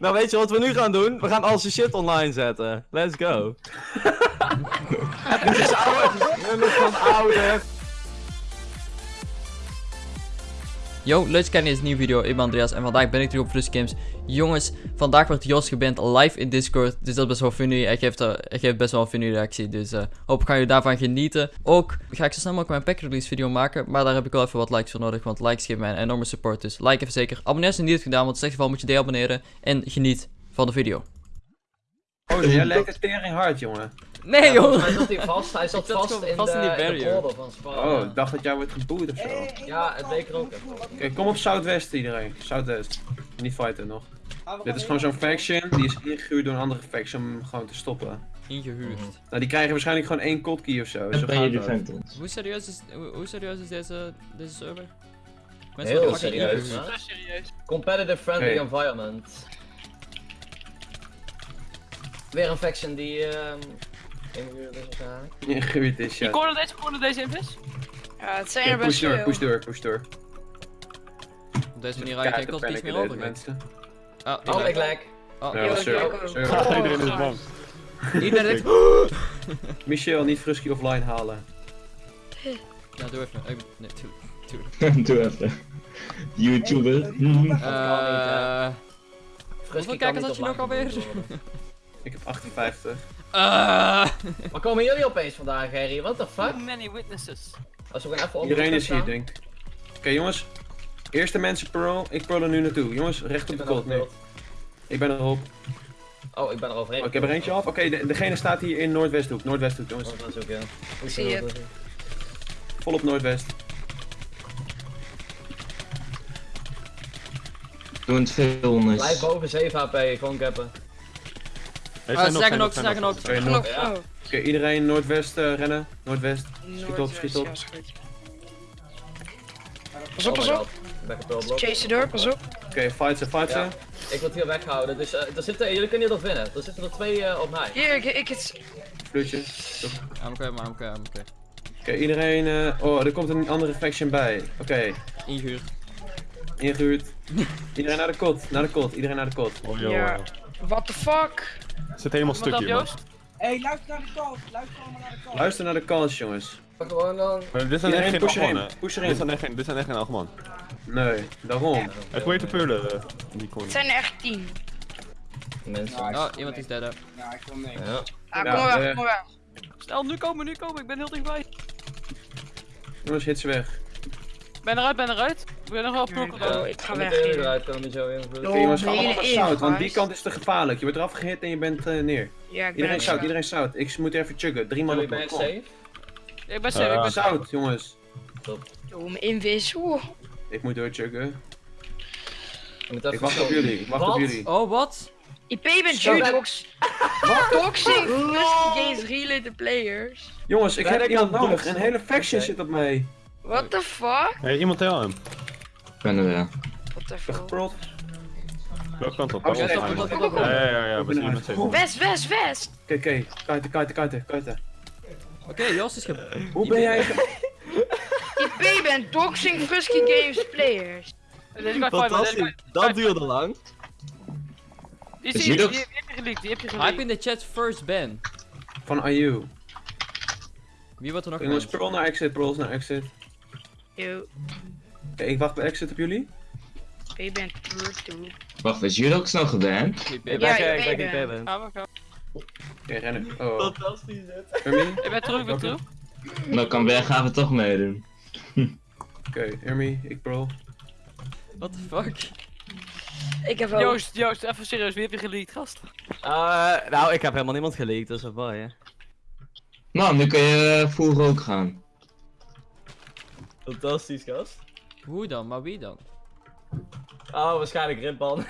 Nou, weet je wat we nu gaan doen? We gaan al zijn shit online zetten. Let's go. Dit is oude. Nummers van oude. Yo, leuk dat kijkt naar deze nieuwe video. Ik ben Andreas en vandaag ben ik terug op Flush Games. Jongens, vandaag wordt Jos geband live in Discord. Dus dat is best wel funny. Hij geeft, uh, hij geeft best wel een funny reactie. Dus uh, hoop gaan jullie daarvan genieten. Ook ga ik zo snel mogelijk mijn pack release video maken. Maar daar heb ik wel even wat likes voor nodig. Want likes geven mij een enorme support. Dus like even zeker. Abonneer als je niet hebt gedaan. Want in slecht geval moet je deabonneren. En geniet van de video. Oh, jij lijkt het tering hard, jongen. Nee Ja, joh! mij zat hij vast. Hij zat zat vast in vast de, in die de van Spa. Oh, ik dacht dat jij wordt geboeid of zo. Oké, Ja, het leek er ook even. kom op Southwest iedereen. Southwest. Niet fighten nog. Dit is gewoon zo'n faction, die is ingehuurd door een andere faction om hem gewoon te stoppen. Ingehuurd. Nou, die krijgen waarschijnlijk gewoon één kotkey of zo. Ben je de? Hoe serieus is, hoe, hoe serieus is deze, deze server? Heel worden serieus. hè? Competitive friendly Oké. environment. Weer een faction die ehm is waarschijnlijk. Ingehuurd is, Je ja. corner deze, corner deze invis? Ja, het zijn er best push door, veel. push door, push door. Op deze manier raak je geen panicken meer over. mensen. Ah, Oh, ik ik lijk. Oh, Ja, yo. zo. Oh, Iedereen is bang. Iedereen Michel, niet Frusky offline halen. Ja, doe even. Ik- Nee, doe. doe. Doe even. YouTuber. Eh. Kan kijkers had je nog alweer? Ik heb 58. Eh. Waar komen jullie opeens vandaag, Harry? What the fuck? Too many witnesses. Als we even op Iedereen de is hier, denk ik. Oké, jongens. Eerste mensen pearl. Ik pearl er nu naartoe. Jongens, recht Ik op de kot. Nee, ik ben erop. Oh, ik ben er overheen. Oh, ik heb er eentje af. Oké, de- degene staat hier in Noordwesthoek. Noordwesthoek, jongens. Oh, dat is ook, ja. Hoe zie je. Volop Noordwest. Doe het veel, Blijf boven 7 HP, gewoon cappen. Ah, ze zeggen ook, ze zeggen ook. Oké, oh. Oké, iedereen Noordwest eh, rennen. Noordwest. Schiet op, schiet op. Pas op, Oh pas op. Chase je door, pas op. Oké, fight ze, fight ze. Ik word hier weggehouden, dus eh, er zitten, jullie kunnen hier nog winnen. Er zitten er twee eh, op mij. Hier, ik, ik het. I'm okay, man, I'm okay, I'm okay. Oké, iedereen... eh, oh, er komt een andere faction bij. Oké, Ingehuurd. ingehuurd. iedereen naar de kot, naar de kot, iedereen naar de kot. Oh, joh. Ja. What the fuck? Zit helemaal Iemand stuk op hier, man. Joost? Hey, luister naar de call. Luister allemaal naar de call. Luister naar de kans, jongens. Gewoon dan. Dit zijn echt geen push erin, Dit zijn echt geen, dit zijn echt geen Alman. Nee, daarom. Hij probeert te pullen, eh, die Het zijn er echt tien. Mensen. Ik Oh, iemand mee. is dead. Ja, ik wil mee. Ja. Ah, Ja, kom maar weg, eh, kom maar weg. Snel, nu komen, nu komen. Ik ben heel dichtbij. Jongens, hit ze weg. Ben eruit, ben eruit. Ik ben nog wel klok. Oh, ik ga weg hier. eruit komen zo. Oké, jongens, allemaal zout, want die kant is te gevaarlijk. Je wordt eraf gehit en je bent eh, neer. Ja, ik ben Iedereen er zout, zo. iedereen zout. Ik moet even chuggen. Drie man op safe? Ik ben safe, ik ben. Zout, jongens. Doe hem invis. Ik moet moet even Ik wacht op jullie, ik wacht op Wat? jullie. Oh, wat? IP bent Zo. Judox. Toxic related players. Jongens, ik heb ik iemand nodig. Een hele faction zit op mij. What the fuck? Hey, iemand tel hem. Ik ben er Ik ben fuck? geprold. Welke kant op? Oh, ja, ja, op? ja, Ja, ja, ja, ja. West, west, west. Oké, oké. Kuiten, kuiten, kuiten, kuiten. Oké, Jos is ge... Hoe ben jij... ge- IP bent Toxic Frisky Games players. Guy- dat duurde lang. Die heb je geleakt, die heb je Hype geleakt. in de chat first ban. Van IU. Wie wordt er nog Jongens, pearl naar exit, pearls naar exit. Yo, ik wacht bij exit op jullie. Bent pure toe. Wacht, is Judox nou geband? Ik Ja, ben- bent. Gaan we, gaan we. Oké, rennen. Oh. Fantastisch, hè? Ermi? Ik ben terug, ik ben terug. Nou kan Berg gaan we toch meedoen. Oké, Ermi, ik pearl. What the fuck? Ik heb wel. Joost, Joost, even serieus, wie heb je geleakt, gast? Eh, nou, ik heb helemaal niemand geleakt, dus dat is wel, hè. Nou, nu kun je uh, full rook gaan. Fantastisch, gast. Hoe dan? Maar wie dan? Oh, waarschijnlijk Rimpan.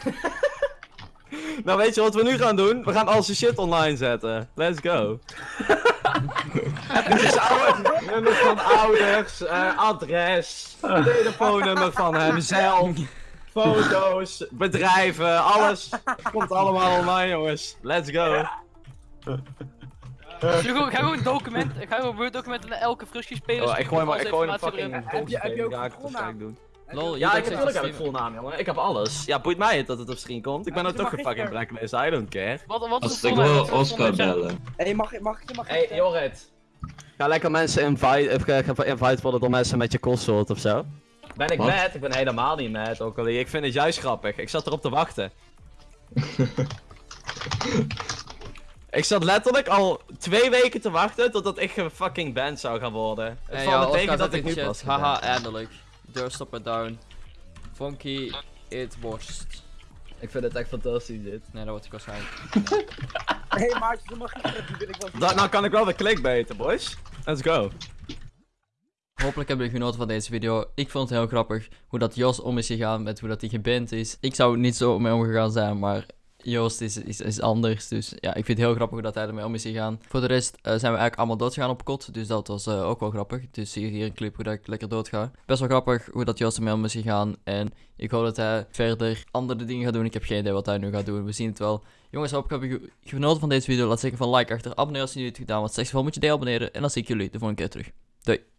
Nou, weet je wat we nu gaan doen? We gaan al zijn shit online zetten. Let's go. Dit is oude. Nummer van ouders, eh, adres, telefoonnummer van hemzelf, foto's, bedrijven, alles. Komt allemaal online, jongens. Let's go. Ik ga gewoon document, ik ga gewoon Word documenten naar elke frusje speler. Oh, ik gooi maar, ik gooi een fucking. Heb je- heb je ook Ja. Lol, Ja, ik, natuurlijk heb ik streamen. full naam, jongen. Ik heb alles. Ja, boeit mij het dat het op screen komt. Ik ben nou toch maar een fucking gisteren- blacklist. I don't care. Wat, wat is Als ik wil Oscar bellen. Hé, mag, ik- mag ik je mag Hey, ik- Jorrit. Ga lekker mensen invite, of invite worden door mensen met je kostsoort of zo. Ben ik mad? Ik ben helemaal niet mad, ook al. Ik vind het juist grappig. Ik zat erop te wachten. ik zat letterlijk al twee weken te wachten totdat ik fucking band zou gaan worden. Het Hey, valt me tegen dat ik nu pas Haha, eindelijk. Deurstopper down. Funky, it worst. Ik vind het echt fantastisch dit. Nee, dat wordt ik waarschijnlijk. Hé, maatje, dan mag je die wil ik wel Da- nou kan ik wel weer clickbaiten, boys. Let's go. Hopelijk hebben jullie genoten van deze video. Ik vond het. Ik Joost is, is, is anders. Dus ja, ik vind het heel grappig dat hij ermee om is gegaan. Voor de rest eh, zijn we eigenlijk allemaal doodgegaan op kot. Dus dat was eh, ook wel grappig. Dus zie je hier een clip hoe dat ik lekker doodga. Best wel grappig hoe dat Jos ermee om is gegaan. En ik hoop dat hij verder andere dingen gaat doen. Ik heb geen idee wat hij nu gaat doen. We zien het wel. Jongens, hopelijk heb je genoten van deze video. Laat zeker van like achter. Abonneer als je niet hebt gedaan. Want veel moet je deel abonneren. En dan zie ik jullie de volgende keer terug. Doei.